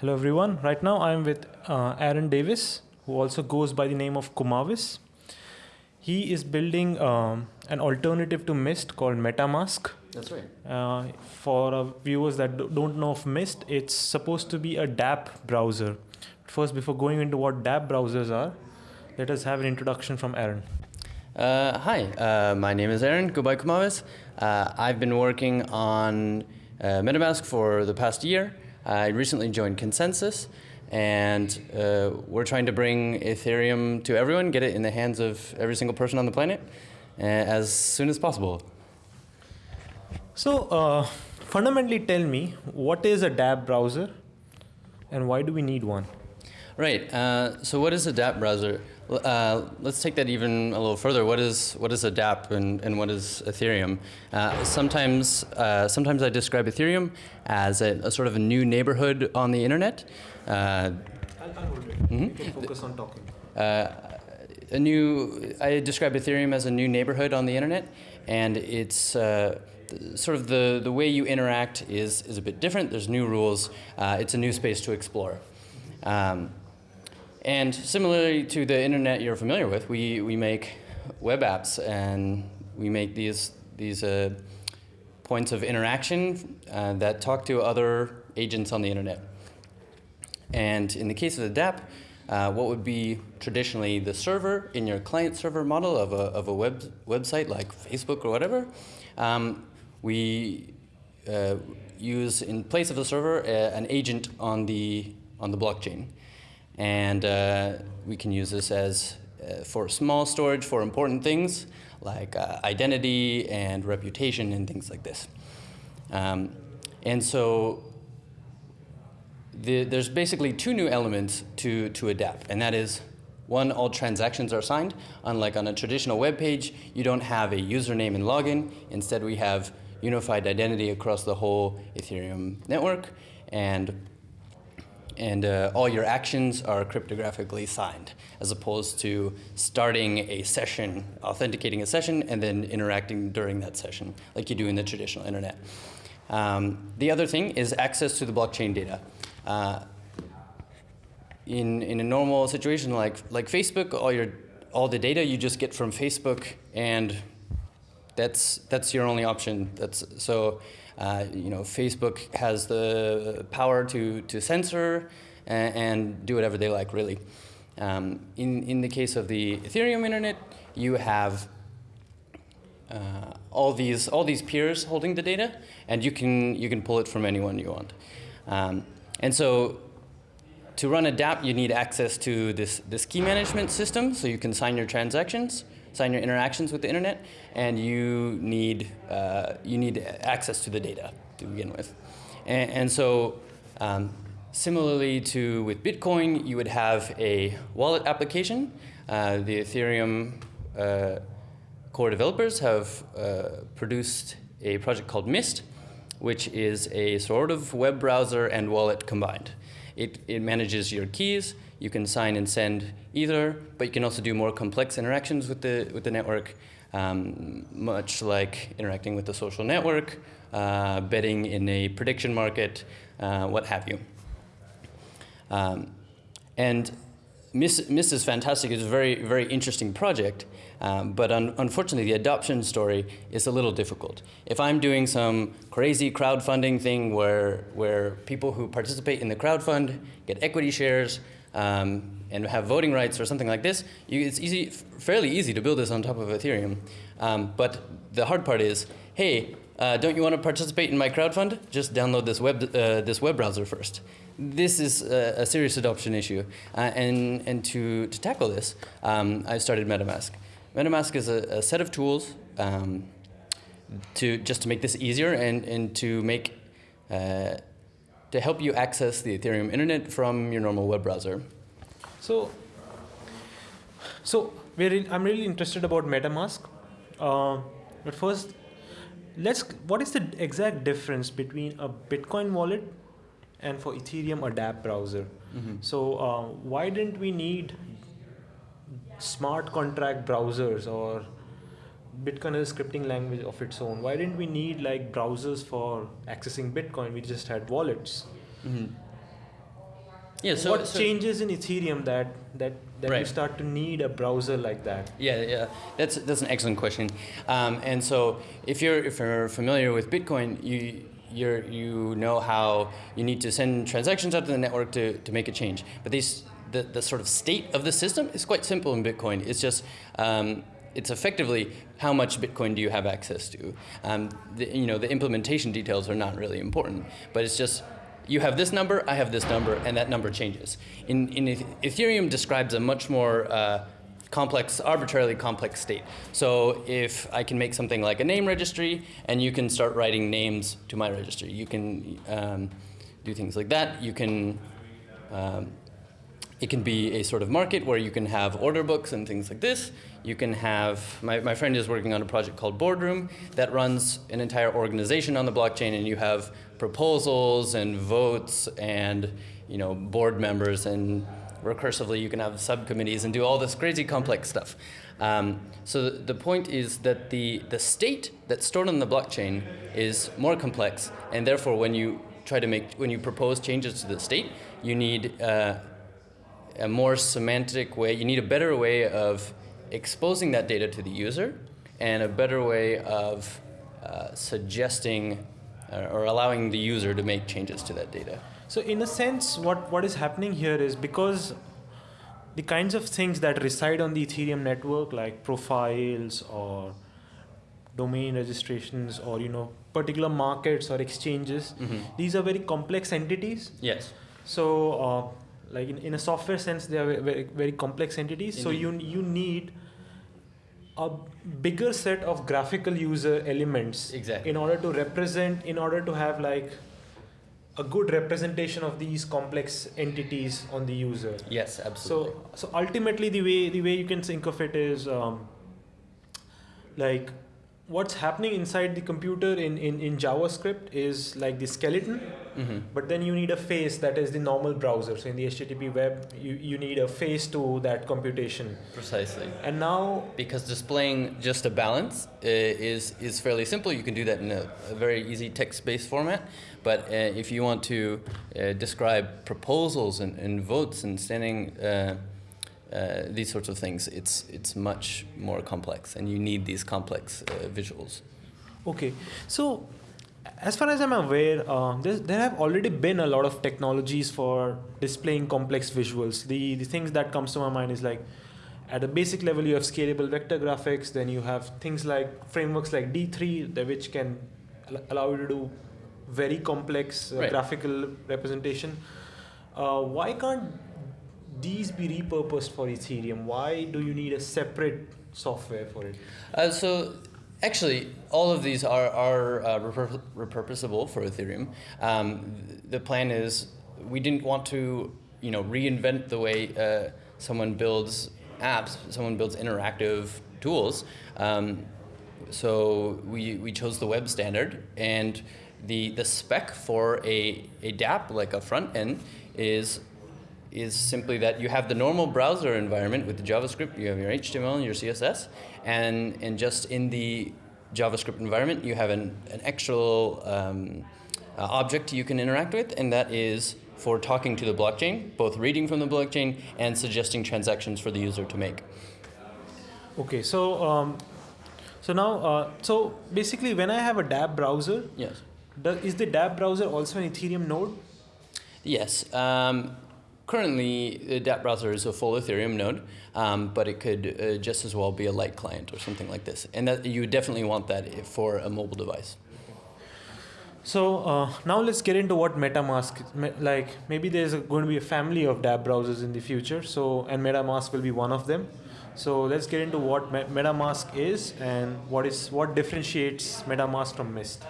Hello everyone. Right now I'm with uh, Aaron Davis, who also goes by the name of Kumavis. He is building um, an alternative to Mist called MetaMask. That's right. Uh, for uh, viewers that do- don't know of Mist, it's supposed to be a DApp browser. First, before going into what DApp browsers are, let us have an introduction from Aaron. Uh, hi, uh, my name is Aaron Goodbye Kumavis. Uh, I've been working on uh, MetaMask for the past year. I recently joined ConsenSys, and uh, we're trying to bring Ethereum to everyone, get it in the hands of every single person on the planet uh, as soon as possible. So, uh, fundamentally, tell me what is a DApp browser, and why do we need one? Right. Uh, so, what is a DApp browser? Uh, let's take that even a little further. What is what is a DApp and, and what is Ethereum? Uh, sometimes uh, sometimes I describe Ethereum as a, a sort of a new neighborhood on the internet. Uh, I'll, I'll hold it. Mhm. You can focus on talking. uh, a new I describe Ethereum as a new neighborhood on the internet, and it's uh, sort of the, the way you interact is, is a bit different. There's new rules. Uh, it's a new space to explore. Um, and similarly to the internet you're familiar with, we, we make web apps and we make these, these uh, points of interaction uh, that talk to other agents on the internet. And in the case of the DApp, uh, what would be traditionally the server in your client server model of a, of a web, website like Facebook or whatever, um, we uh, use in place of the server uh, an agent on the, on the blockchain. And uh, we can use this as uh, for small storage for important things like uh, identity and reputation and things like this. Um, and so the, there's basically two new elements to, to a dApp, and that is one, all transactions are signed. Unlike on a traditional web page, you don't have a username and login. Instead, we have unified identity across the whole Ethereum network, and and uh, all your actions are cryptographically signed, as opposed to starting a session, authenticating a session, and then interacting during that session, like you do in the traditional internet. Um, the other thing is access to the blockchain data. Uh, in, in a normal situation like, like Facebook, all, your, all the data you just get from Facebook, and that's, that's your only option. That's, so, uh, you know, Facebook has the power to, to censor and, and do whatever they like, really. Um, in, in the case of the Ethereum internet, you have uh, all these all these peers holding the data, and you can you can pull it from anyone you want. Um, and so, to run a DApp, you need access to this this key management system, so you can sign your transactions, sign your interactions with the internet, and you need uh, you need access to the data to begin with. And, and so. Um, Similarly to with Bitcoin, you would have a wallet application. Uh, the Ethereum uh, core developers have uh, produced a project called Mist, which is a sort of web browser and wallet combined. It, it manages your keys. You can sign and send ether, but you can also do more complex interactions with the, with the network, um, much like interacting with the social network, uh, betting in a prediction market, uh, what have you. Um, and Mist is fantastic. It's a very, very interesting project. Um, but un unfortunately, the adoption story is a little difficult. If I'm doing some crazy crowdfunding thing where, where people who participate in the crowdfund get equity shares um, and have voting rights or something like this, you, it's easy, fairly easy to build this on top of Ethereum. Um, but the hard part is, hey, uh, don't you want to participate in my crowdfund? Just download this web, uh, this web browser first. This is a, a serious adoption issue. Uh, and and to, to tackle this, um, I started MetaMask. MetaMask is a, a set of tools um, to just to make this easier and, and to make uh, to help you access the Ethereum internet from your normal web browser. So, so we're in, I'm really interested about MetaMask. Uh, but first, let's. What is the exact difference between a Bitcoin wallet and for Ethereum a DApp browser? So uh, why didn't we need smart contract browsers or Bitcoin is a scripting language of its own? Why didn't we need like browsers for accessing Bitcoin? We just had wallets. Mhm. Yeah, so- what so- changes in Ethereum that that that you start to need a browser like that? Yeah, yeah, that's that's an excellent question. Um, and so, if you're if you're familiar with Bitcoin, you you're you know how you need to send transactions out to the network to, to make a change. But these the, the sort of state of the system is quite simple in Bitcoin. It's just um, it's effectively how much Bitcoin do you have access to. Um, the, you know the implementation details are not really important, but it's just you have this number, I have this number, and that number changes. In, in Ethereum describes a much more uh, complex, arbitrarily complex state. So if I can make something like a name registry, and you can start writing names to my registry, you can um, do things like that. You can. Um, it can be a sort of market where you can have order books and things like this. You can have, my, my friend is working on a project called Boardroom that runs an entire organization on the blockchain and you have proposals and votes and you know, board members and recursively you can have subcommittees and do all this crazy complex stuff. Um, so the, the point is that the, the state that's stored on the blockchain is more complex and therefore when you try to make, when you propose changes to the state, you need uh, a more semantic way, you need a better way of exposing that data to the user and a better way of uh, suggesting uh, or allowing the user to make changes to that data. So in a sense, what, what is happening here is because the kinds of things that reside on the Ethereum network, like profiles or domain registrations or you know particular markets or exchanges, these are very complex entities. Yes. So, uh, like in, in a software sense, they are very very complex entities. So you you need a bigger set of graphical user elements Exactly. in order to represent, in order to have like a good representation of these complex entities on the user. Yes, absolutely. So, so ultimately, the way the way you can think of it is um, like what's happening inside the computer in, in, in JavaScript is like the skeleton, Mhm. but then you need a face that is the normal browser. So in the HTTP web, you, you need a face to that computation. Precisely. And now, Because displaying just a balance uh, is, is fairly simple. You can do that in a, a very easy text-based format. But uh, if you want to uh, describe proposals and, and votes and standing, uh, these sorts of things, it's, it's much more complex. And you need these complex uh, visuals. okay, so as far as I'm aware, uh, there, there have already been a lot of technologies for displaying complex visuals. The, the things that comes to my mind is like at a basic level you have scalable vector graphics then you have things like frameworks like d3 that which can al- allow you to do very complex uh, Right. graphical representation uh, why can't these be repurposed for ethereum why do you need a separate software for it Uh, so actually, all of these are, are uh, repur- repurposable for Ethereum. Um, th- the plan is we didn't want to, you know, reinvent the way uh, someone builds apps, someone builds interactive tools. Um, so we, we chose the web standard and the, the spec for a, a dApp, like a front end, is is simply that you have the normal browser environment with the JavaScript, you have your HTML and your CSS, and, and just in the JavaScript environment, you have an, an extra um, uh, object you can interact with, and that is for talking to the blockchain, both reading from the blockchain and suggesting transactions for the user to make. okay so um, so now uh, so basically when i have a dApp browser Yes. does, is the dApp browser also an ethereum node Yes. Um, currently, the dApp browser is a full Ethereum node, um, but it could uh, just as well be a light client or something like this. And that you definitely want that for a mobile device. So uh, now let's get into what MetaMask. Like maybe there's a, going to be a family of dApp browsers in the future. So and MetaMask will be one of them. So let's get into what MetaMask is and what is what differentiates MetaMask from Mist.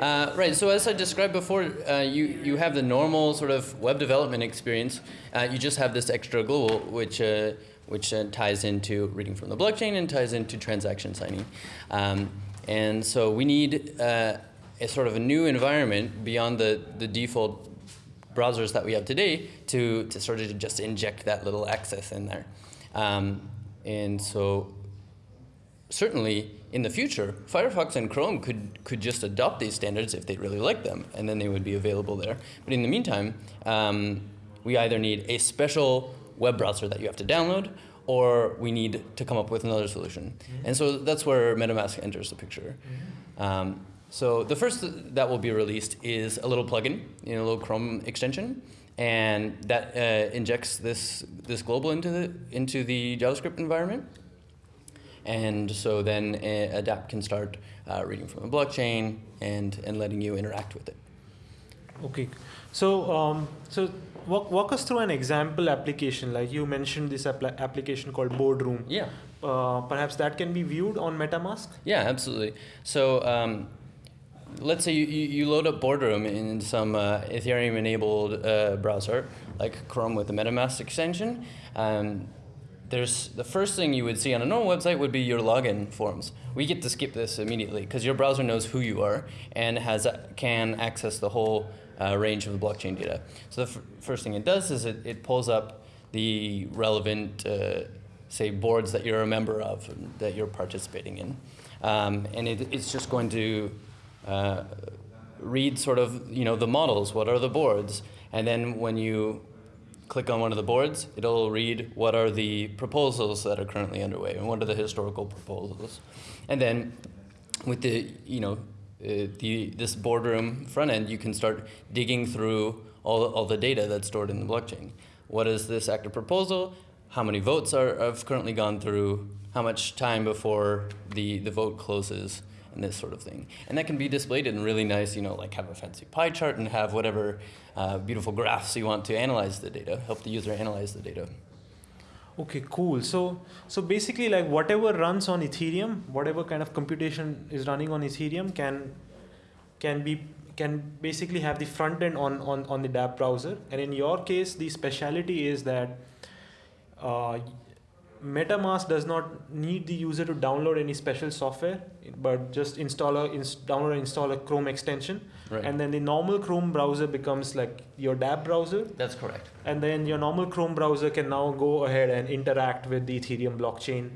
Uh, right. So as I described before, uh, you you have the normal sort of web development experience. Uh, you just have this extra global, which uh, which uh, ties into reading from the blockchain and ties into transaction signing. Um, and so we need uh, a sort of a new environment beyond the the default browsers that we have today to to sort of just inject that little access in there. Um, and so certainly in the future, Firefox and Chrome could, could just adopt these standards if they really like them, and then they would be available there. But in the meantime, um, we either need a special web browser that you have to download, or we need to come up with another solution. And so that's where MetaMask enters the picture. Um, so the first that will be released is a little plugin, you know, a little Chrome extension, and that uh, injects this this global into the into the JavaScript environment. And so then uh, A dApp can start uh, reading from the blockchain and and letting you interact with it. Okay, so um, so walk, walk us through an example application. Like you mentioned this application called Boardroom. Yeah. Uh, perhaps that can be viewed on MetaMask. Yeah, absolutely. So um, let's say you, you, load up Boardroom in some uh, Ethereum enabled uh, browser, like Chrome with the MetaMask extension. Um, there's the first thing you would see on a normal website would be your login forms. We get to skip this immediately because your browser knows who you are and has can access the whole uh, range of the blockchain data. So the first thing it does is it, it pulls up the relevant, uh, say, boards that you're a member of that you're participating in, um, and it, it's just going to uh, read sort of you know the models. What are the boards? And then when you click on one of the boards, it'll read what are the proposals that are currently underway and what are the historical proposals. And then with the, you know, uh, the, this boardroom front end, you can start digging through all, all the data that's stored in the blockchain. What is this active proposal? How many votes are, have currently gone through? How much time before the, the vote closes? And this sort of thing. And that can be displayed in really nice, you know, like have a fancy pie chart and have whatever uh, beautiful graphs you want to analyze the data, help the user analyze the data. Okay, cool. So, so basically, like whatever runs on Ethereum, whatever kind of computation is running on Ethereum, can can be can basically have the front end on on on the dApp browser. And in your case, the speciality is that uh, MetaMask does not need the user to download any special software, but just install a inst- download and install a Chrome extension, Right. and then the normal Chrome browser becomes like your dApp browser, That's correct. and then your normal Chrome browser can now go ahead and interact with the Ethereum blockchain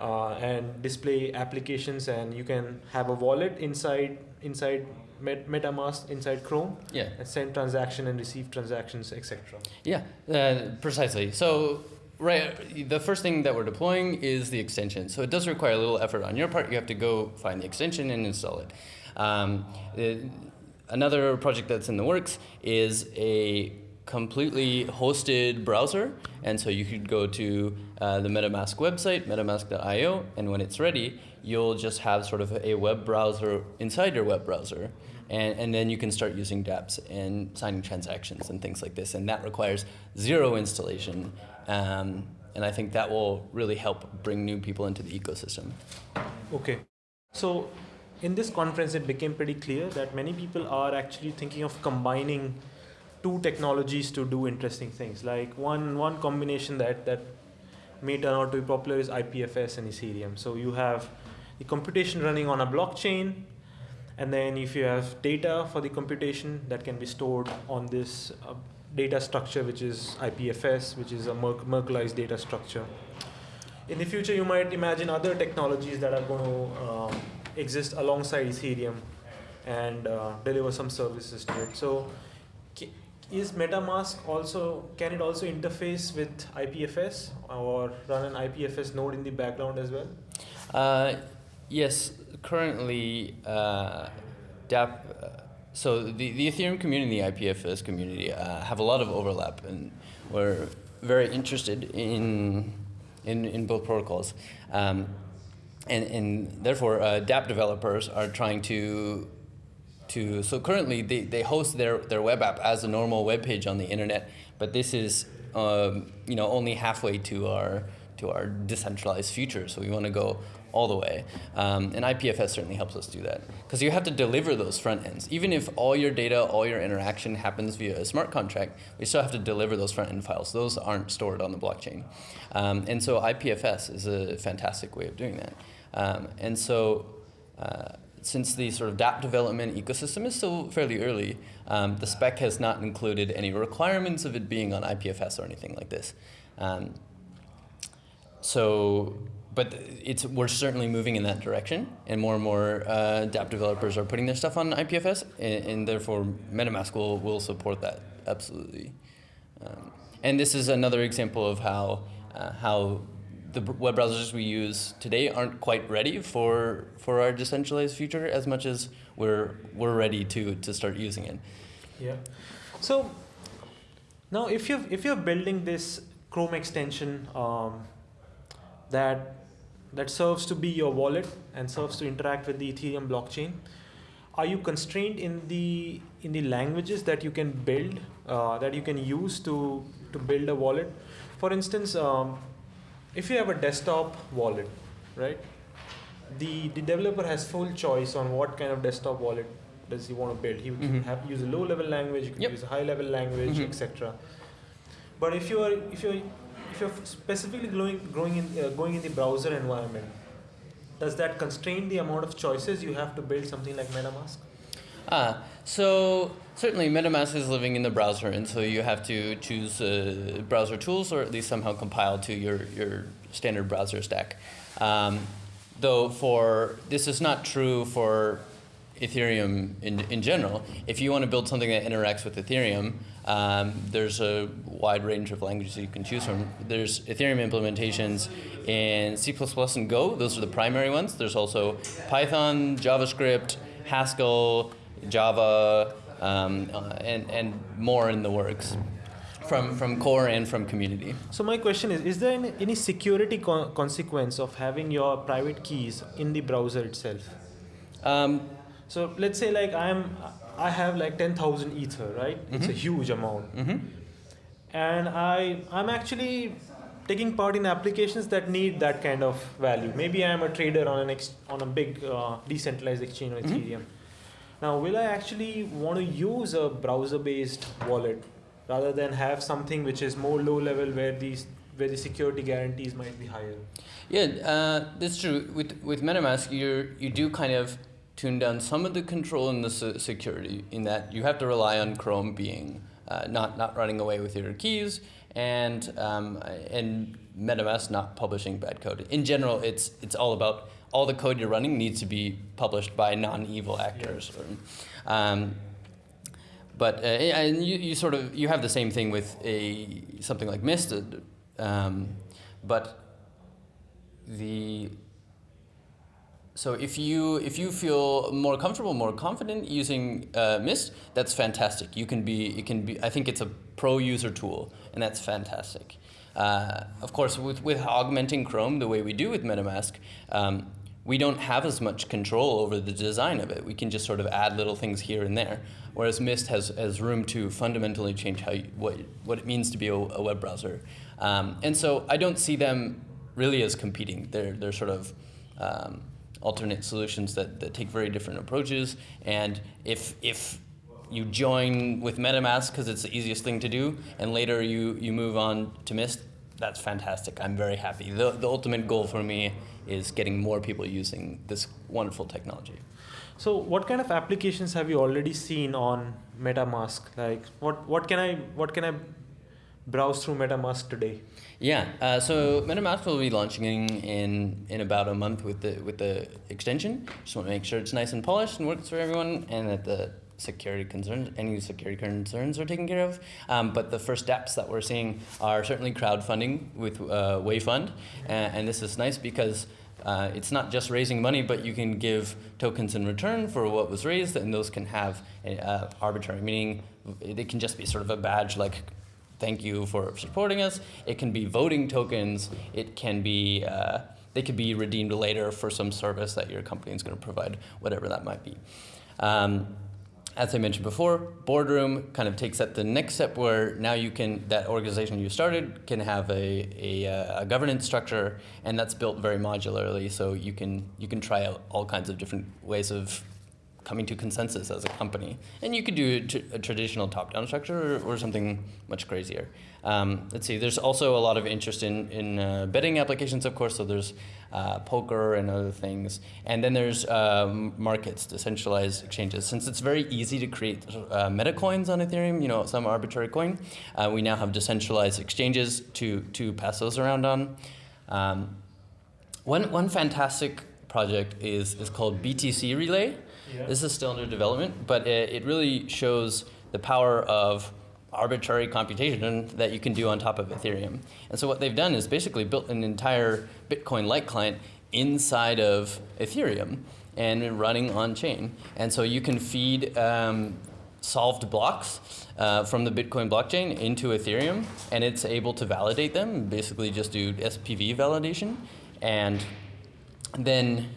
uh, and display applications, and you can have a wallet inside inside Met- MetaMask inside Chrome Yeah. and send transaction and receive transactions, etc. Yeah, uh, precisely. So, right, the first thing that we're deploying is the extension. So it does require a little effort on your part. You have to go find the extension and install it. Um, it- another project that's in the works is a completely hosted browser, and so you could go to uh, the MetaMask website, MetaMask.io, and when it's ready, you'll just have sort of a web browser inside your web browser. And, and then you can start using dApps and signing transactions and things like this. And that requires zero installation. Um, and I think that will really help bring new people into the ecosystem. Okay. So, in this conference, it became pretty clear that many people are actually thinking of combining two technologies to do interesting things. Like one one combination that that may turn out to be popular is IPFS and Ethereum. So you have the computation running on a blockchain, and then if you have data for the computation that can be stored on this uh, data structure, which is IPFS, which is a Merk- Merkleized data structure. In the future, you might imagine other technologies that are going to um, exist alongside Ethereum and uh, deliver some services to it. So, is MetaMask also can it also interface with IPFS or run an IPFS node in the background as well? Uh, yes, currently, uh, dApp. Uh, so the, the Ethereum community, the IPFS community, uh, have a lot of overlap, and we're very interested in in, in both protocols. Um, and, and therefore, uh, dApp developers are trying to to so currently they, they host their, their web app as a normal web page on the internet, but this is um, you know only halfway to our to our decentralized future. So we want to go all the way, um, and IPFS certainly helps us do that because you have to deliver those front ends. Even if all your data, all your interaction happens via a smart contract, we still have to deliver those front end files. Those aren't stored on the blockchain, um, and so IPFS is a fantastic way of doing that. Um, and so. Uh, since the sort of dApp development ecosystem is still fairly early, um, the spec has not included any requirements of it being on IPFS or anything like this. Um, so, but it's we're certainly moving in that direction, and more and more uh, dApp developers are putting their stuff on IPFS, and, and therefore MetaMask will, will support that absolutely. Um, and this is another example of how uh, how the web browsers we use today aren't quite ready for for our decentralized future as much as we're we're ready to to start using it. Yeah. So now, if you if you're building this Chrome extension um, that that serves to be your wallet and serves to interact with the Ethereum blockchain, are you constrained in the in the languages that you can build uh, that you can use to to build a wallet? For instance, um, if you have a desktop wallet, right? The the developer has full choice on what kind of desktop wallet does he want to build. He can Mhm. have use a low level language, you can Yep. use a high level language, Mhm. etc. But if you are if you're if you're specifically growing growing in uh, going in the browser environment, does that constrain the amount of choices you have to build something like MetaMask? Ah, so certainly MetaMask is living in the browser, and so you have to choose uh, browser tools or at least somehow compile to your, your standard browser stack. Um, though for this is not true for Ethereum in, in general. If you want to build something that interacts with Ethereum, um, there's a wide range of languages that you can choose from. There's Ethereum implementations in C++ and Go. Those are the primary ones. There's also Python, JavaScript, Haskell, Java, um, uh, and, and more in the works from, from core and from community. So my question is: Is there any, any security co- consequence of having your private keys in the browser itself? Um, So let's say like I'm I have like ten thousand ether, right? It's a Mhm. huge amount, mhm. and I I'm actually taking part in applications that need that kind of value. Maybe I'm a trader on an ex- on a big uh, decentralized exchange on Mhm. Ethereum. Now, will I actually want to use a browser-based wallet rather than have something which is more low level where these where the security guarantees might be higher? Yeah, uh, that's true. With with MetaMask, you you do kind of tune down some of the control and the security in that you have to rely on Chrome being uh, not not running away with your keys and um, and MetaMask not publishing bad code. In general, it's it's all about all the code you're running needs to be published by non-evil actors. Or, um, but uh, and you, you sort of you have the same thing with a something like Mist, uh, um, but the so if you if you feel more comfortable, more confident using uh, Mist, that's fantastic. You can be it can be. I think it's a pro user tool, and that's fantastic. Uh, of course, with with augmenting Chrome the way we do with MetaMask. Um, we don't have as much control over the design of it. We can just sort of add little things here and there, whereas Mist has, has room to fundamentally change how you, what, what it means to be a, a web browser. Um, and so I don't see them really as competing. They're, they're sort of um, alternate solutions that, that take very different approaches. And if, if you join with MetaMask because it's the easiest thing to do, and later you, you move on to Mist, that's fantastic. I'm very happy. The, the ultimate goal for me is getting more people using this wonderful technology. So, what kind of applications have you already seen on MetaMask? Like, what what can I what can I browse through MetaMask today? Yeah, uh, so MetaMask will be launching in, in about a month with the with the extension. Just want to make sure it's nice and polished and works for everyone, and that the security concerns, any security concerns are taken care of. Um, but the first steps that we're seeing are certainly crowdfunding with uh, WeiFund, and, and this is nice because. Uh, it's not just raising money, but you can give tokens in return for what was raised, and those can have uh, arbitrary meaning. They can just be sort of a badge like thank you for supporting us. It can be voting tokens. It can be uh, they could be redeemed later for some service that your company is going to provide, whatever that might be. Um, as I mentioned before, Boardroom kind of takes that the next step where now you can that organization you started can have a, a, uh, a governance structure, and that's built very modularly, so you can you can try out all kinds of different ways of coming to consensus as a company. And you could do a, traditional top-down structure or, something much crazier. Um, let's see, there's also a lot of interest in, in uh, betting applications, of course, so there's uh, poker and other things. And then there's um, markets, decentralized exchanges. Since it's very easy to create uh, meta coins on Ethereum, you know, some arbitrary coin, uh, we now have decentralized exchanges to, to pass those around on. Um, one, one fantastic project is, is called BTC Relay. This is still under development, but it, it really shows the power of arbitrary computation that you can do on top of Ethereum. And so what they've done is basically built an entire Bitcoin-like client inside of Ethereum and running on chain. And so you can feed um, solved blocks uh, from the Bitcoin blockchain into Ethereum, and it's able to validate them, basically just do SPV validation, and then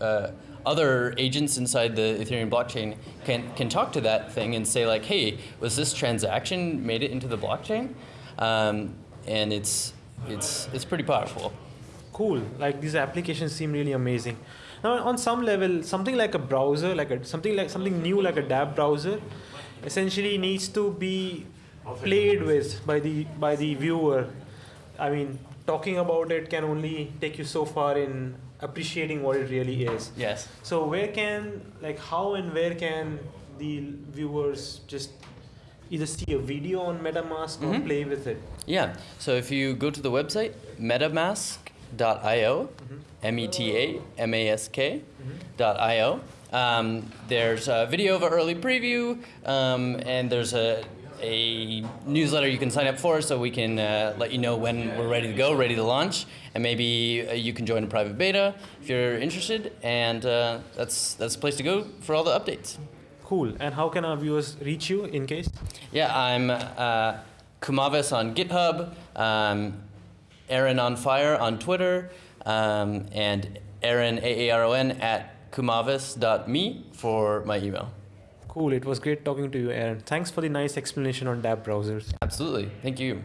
uh, other agents inside the Ethereum blockchain can, can talk to that thing and say like, hey, was this transaction made it into the blockchain? Um, and it's, it's, it's pretty powerful. Cool. Like these applications seem really amazing. Now, on some level, something like a browser, like a, something like something new, like a dApp browser, essentially needs to be played with by the by the viewer. I mean, talking about it can only take you so far in appreciating what it really is. Yes. So where can like how and where can the viewers just either see a video on MetaMask or Mhm. play with it? Yeah. So if you go to the website metamask.io, M E T A M A S K dot io, um, there's a video of an early preview, um, and there's a a newsletter you can sign up for so we can uh, let you know when we're ready to go, ready to launch, and maybe uh, you can join a private beta if you're interested. And uh, that's that's the place to go for all the updates. Cool. And how can our viewers reach you in case? Yeah, I'm uh, Kumavis on GitHub, um, Aaron on Fire on Twitter, um, and Aaron A A R O N at kumavis.me for my email. Cool. It was great talking to you, Aaron. Thanks for the nice explanation on dApp browsers. Absolutely. Thank you.